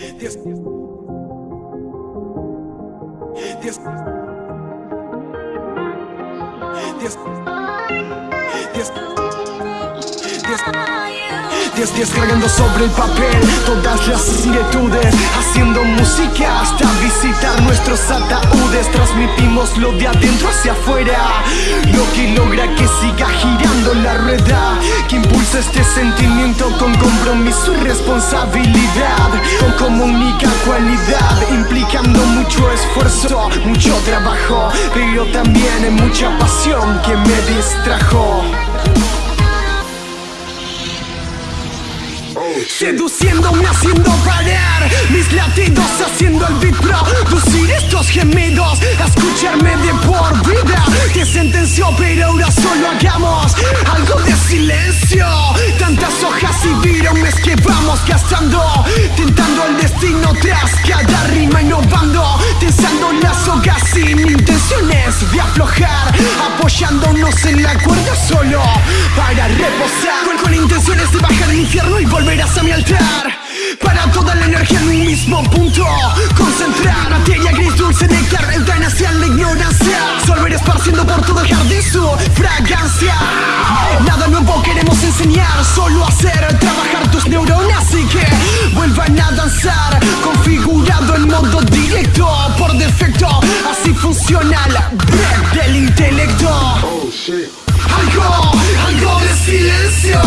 Diez. Diez, diez cargando sobre el papel todas las inquietudes Haciendo música Transmitimos lo de adentro hacia afuera. Lo que logra que siga girando la rueda Que impulsa este sentimiento con compromiso y responsabilidad Como única cualidad Implicando mucho esfuerzo, mucho trabajo Pero también mucha pasión que me distrajo Seduciéndome haciendo parar Mis latidos haciendo el beat Producir estos gemidos Escucharme de por vida Te sentenció pero ahora solo hagamos Algo de silencio. Tantas hojas y virones que vamos gastando Tentando el destino tras cada rima innovando Tensando las sogas sin intenciones de aflojar Apoyándonos en la cuerda solo. Para reposar Con, con intenciones de bajar al infierno y volver a mi altar Para toda la energía en un mismo punto. Concentrar materia gris, dulce, néctar Entran hacia la ignorancia. Solver esparciendo por todo el jardín su fragancia. Nada nuevo queremos enseñar Solo hacer trabajar tus neuronas Y que vuelvan a danzar modo directo Por defecto, así funciona la break del intelecto. Algo, algo de silencio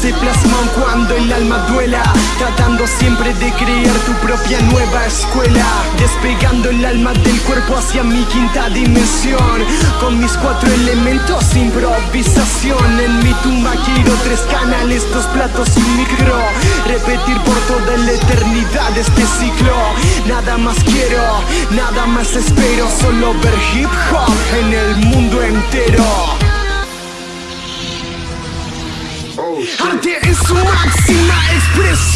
se plasma cuando el alma duela Tratando siempre de crear tu propia nueva escuela Despegando el alma del cuerpo hacia mi quinta dimensión. Con mis cuatro elementos, improvisación. En mi tumba quiero tres canales, dos platos y micro. Repetir por toda la eternidad este ciclo. Nada más quiero, nada más espero Solo ver hip hop en el mundo entero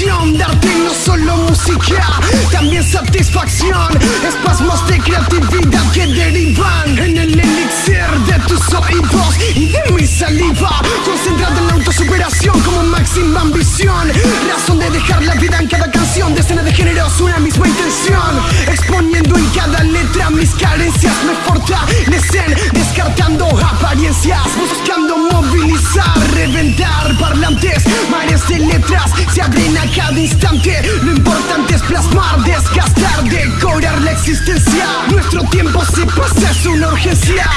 Darte no solo música, también satisfacción Espasmos de creatividad que derivan En el elixir de tus oídos y de mi saliva Concentrada en la autosuperación como máxima ambición Razón de dejar la vida en cada canción Decenas de géneros, una misma intención Exponiendo en cada letra mis carencias Me fortalecen, descartando apariencias Buscando movilizar, reventar parlantes Mares de letras se abren a cada instante. Lo importante es plasmar, desgastar, decorar la existencia. Nuestro tiempo se pasa, es una urgencia.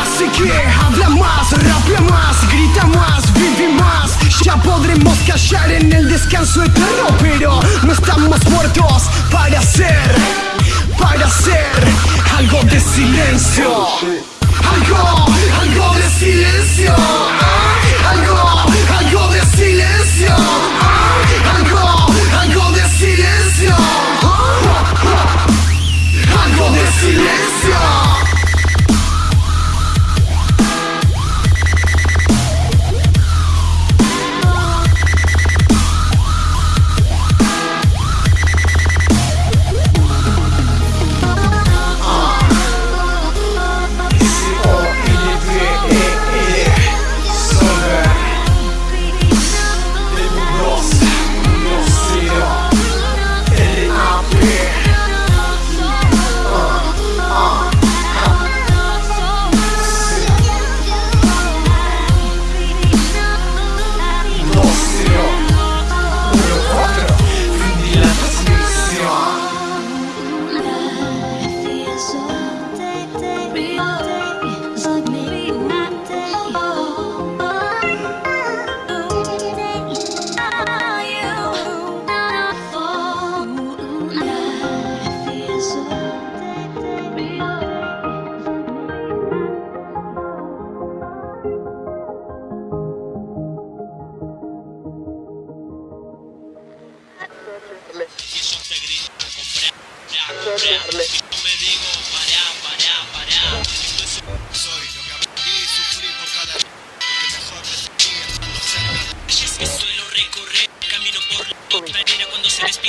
Así que habla más, rapea más, grita más, vive más. Ya podremos callar en el descanso eterno Pero no estamos muertos para hacer, para hacer algo de silencio. Algo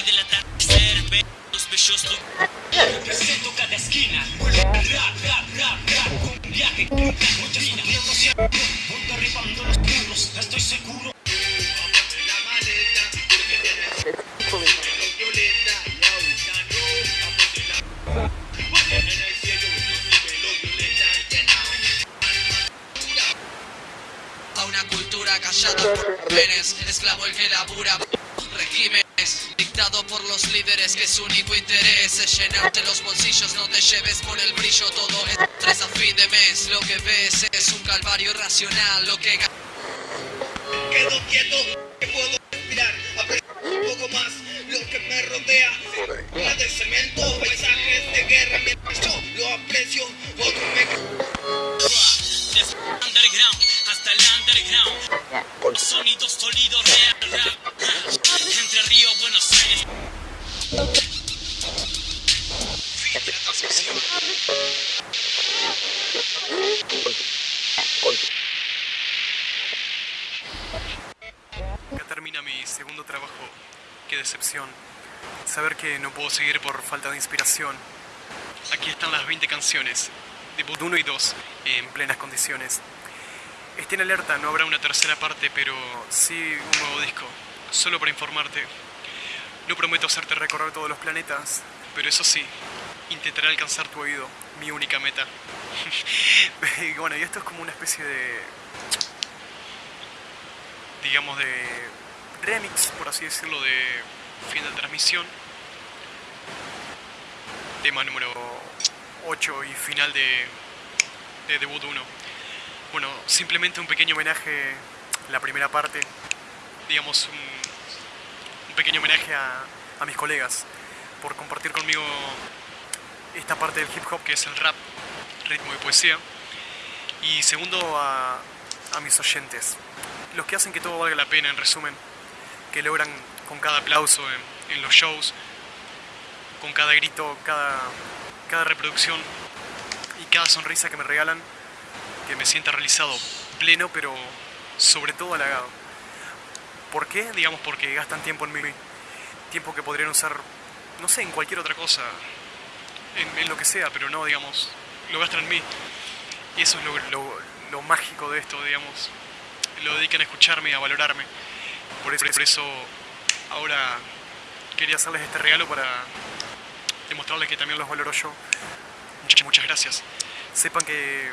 y delatar los bellosos presento cada esquina rap rap rap rap un viaje los estoy seguro A una cultura callada por esclavo el que labura por los líderes que su único interés es llenarte los bolsillos, no te lleves por el brillo, todo es tres a fin de mes, lo que ves es un calvario irracional, lo que Quedo quieto, que puedo respirar, un poco más lo que me rodea. Una de cemento, paisajes de guerra, mientras yo lo aprecio, otro me Desde underground hasta el underground. Sonido sólido, real, Acá termina mi segundo trabajo. Qué decepción. Saber que no puedo seguir por falta de inspiración. Aquí están las 20 canciones, debut 1 y 2, en plenas condiciones. Estén alerta, no habrá una tercera parte, pero sí un nuevo disco. Solo para informarte. No prometo hacerte recorrer todos los planetas, pero eso sí, intentaré alcanzar tu oído, mi única meta. y bueno, y esto es como una especie de digamos, de remix, por así decirlo, de fin de transmisión. Tema número 8 y final de, de debut 1. Bueno, simplemente un pequeño homenaje, la primera parte, digamos, un, un pequeño homenaje a, a mis colegas por compartir conmigo esta parte del hip hop que es el rap, ritmo y poesía. Y segundo, a, mis oyentes, los que hacen que todo valga la pena, en resumen, que logran con cada aplauso en, en los shows, con cada grito, cada, cada reproducción y cada sonrisa que me regalan, que me sienta realizado, pleno, pero sobre todo halagado. ¿Por qué? Digamos porque gastan tiempo en mí, tiempo que podrían usar, no sé, en cualquier otra cosa, en, en lo que sea, pero no, digamos, lo gastan en mí. Y eso es lo, lo- lo mágico de esto, digamos. Lo dedican a escucharme y a valorarme. Por eso, por eso ahora quería hacerles este regalo para demostrarles que también los valoro yo. Muchas, muchas gracias. Sepan que,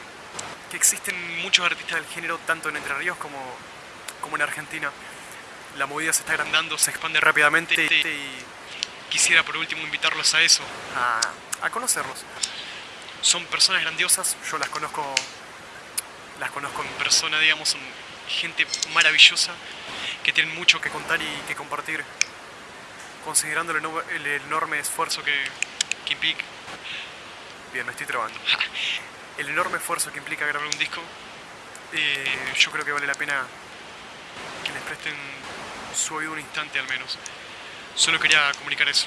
que existen muchos artistas del género, tanto en Entre Ríos como, como en Argentina. La movida se está agrandando, se expande rápidamente y quisiera por último invitarlos a eso, a, a conocerlos. Son personas grandiosas, yo las conozco, las conozco en persona, digamos, son gente maravillosa que tienen mucho que contar y que compartir, considerando el, eno- el enorme esfuerzo que, que implica. Bien, me estoy trabando. El enorme esfuerzo que implica grabar un disco, eh, yo creo que vale la pena que les presten su oído un instante al menos. Solo quería comunicar eso.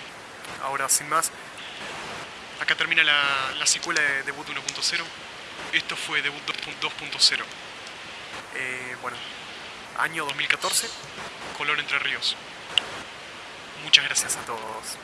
Ahora, sin más, acá termina la, la secuela de Debut 1.0. Esto fue Debut 2.0. Eh, bueno, año 2014, Color Entre Ríos. Muchas gracias a todos.